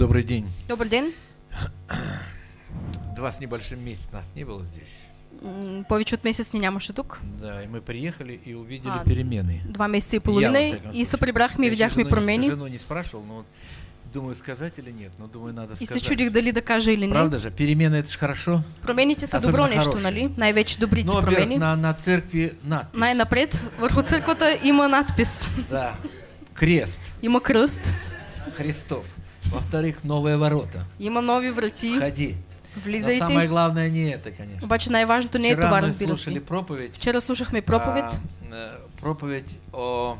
Добрый день. Добър ден. Два с небольшим месяц нас не было здесь. М, Повече от месец ни нямаше тук. Да, и мы приехали и увидели А, перемены. Два месеца и Я, всяком и се прибрахме и Я видяхме не- промени. Жену не спрашивал, но вот думаю, сказать или нет, но думаю, надо И се сказать. чудих дали да кажа или не. Правда же, перемены это же хорошо. Промените са добро нещо, нали? Най-вече добрите Ну, во-первых, промени. на, на церкви надпись. Най-напред, върху църквата има надпис. Да. Крест Има кръст, Христов. Во-вторых, новые ворота. има нови врати. Ходи. Но самое Влизайте. главное не это, конечно. Обаче най-важното не е Вчера това, разбира слушали се. проповедь. Вчера слушахме проповед а, э, проповедь о,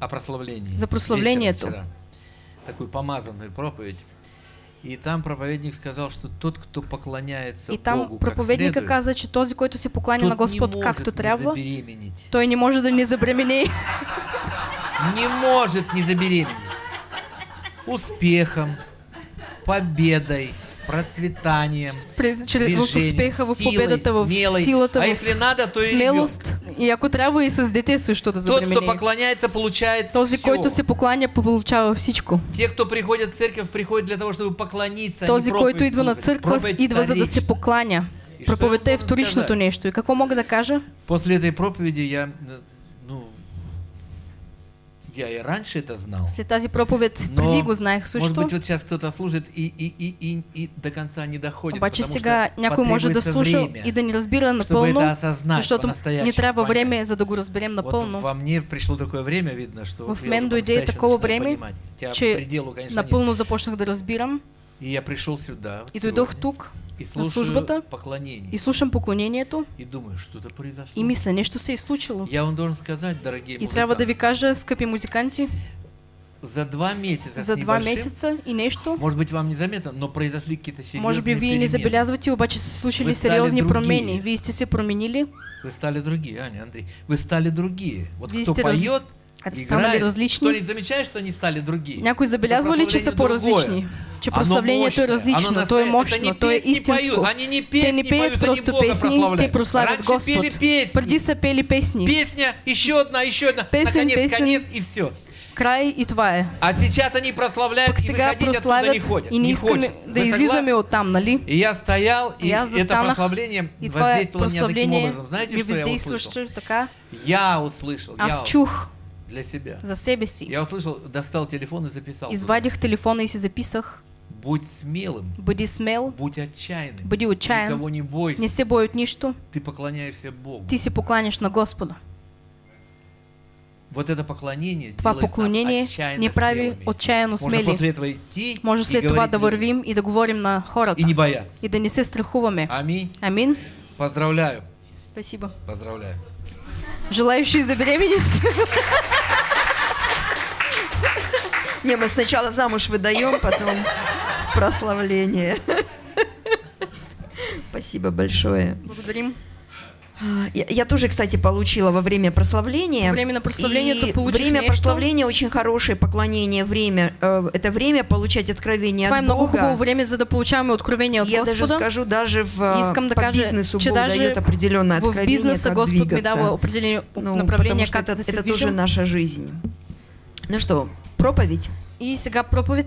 о прославлении. За прославлението. Вечером вчера. Такую помазанную проповедь. И там проповедник сказал, что тот, кто поклоняется И там Богу как проповедника следует, че този, който се покланя на Господ может както трябва, забеременеть. той не може да не забременее. Не может не забеременеть. Успехом, победой, процветанием, победата, в смелой. силата, а если надо, то и смелост. И ако трябва и с дете също да ребенка. Тот, кто поклоняется, получает Този, всё. който се покланя, получава всичко. Те, кто приходят в церковь, приходят для того, чтобы поклониться. а Този, който идва на църква, Проповедь идва за да се покланя. Проповедта е вторичното нещо. И какво мога да кажа? После этой проповеди я, э, ну, я и раньше это знал. След тази проповед Но, преди го знаех может също. быть, вот сейчас кто-то служит и, и, и, и, и до конца не доходит, Обаче потому сега някой може да слуша время, и да ни разбира напълно, осознать защото ни трябва понять. време, за да го разберем Вот напълно. во мне пришло такое время, видно, что В мен дойде такова време, понимать. Че пределу, конечно, напълно започнах да разбирам нет. И я пришел сюда и сегодня, дойдох тук и слушаю поклонение. и слушам поклонението И думаю, что-то произошло. и мисля, нещо се е случило. Я вам должен сказать, дорогие И трябва да ви музыканты, кажа, скъпи музиканти, за два месяца за два месеца и нещо, может быть, вам незаметно, но произошли какие-то серьезные може би вие не забелязвате, обаче се случили Вы стали сериозни другие. промени. Вие сте се променили, Вы стали другие, Аня, Андрей. Вы стали другие. Вот Вие кто раз- поет, станали играет, различни. кто не замечает, что они стали другие. Някой забелязва ли, че са по-различни? Че Оно прославлението е мощное, различно, то е мощно, то е истинско. они не песни Те не пеят просто песни, те прославят Раньше Господ. пели песни. Преди са пели песни. Песня, еще одна, еще одна. Песен, Наконец, конец и все. Край и това е. А сейчас они прославляют Пък и выходить оттуда не ходят. и не не хочется. да Вы излизаме согласны? оттам, нали? И я стоял, и аз это прославление И воздействовало меня таким прославление образом. Знаете, что я услышал? така. Я услышал, я Аз чух для себя. за себе си. Я услышал, достал телефон и записал. Извадих телефона и си записах. Будь смелым, Бъди смел, будь отчаянным. бъди отчаян, Никого не бойся. не се бой от нищо. Ты поклоняешься Богу. Ти се покланяш на Господа. Вот это поклонение Това делает нас поклонение отчаянно ни прави смелыми. отчаяно Можно смели. после этого идти Може след това да людям. вървим и да говорим на хората. И не бояться. И да не се страхуваме. Аминь. Амин. Поздравляю. Спасибо. Поздравляю. Желающие забеременеть? Не, мы сначала замуж выдаем, потом прославление. Спасибо большое. Благодарим. Я, я тоже, кстати, получила во время прославления. Время прославления И ты получишь Время нечто. прославления очень хорошее поклонение, время. э, Это время получать откровение е от много Бога. време, за да получаваме откровение от Я даже Господа. скажу, даже в, э, Искам по бизнесу Бог даже дает определенное в откровение, бизнеса как Господ ми двигаться. дава определени Ну, направления, потому что как это, это тоже наша жизнь. Ну что, проповедь? И сега проповед.